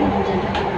那我们讲。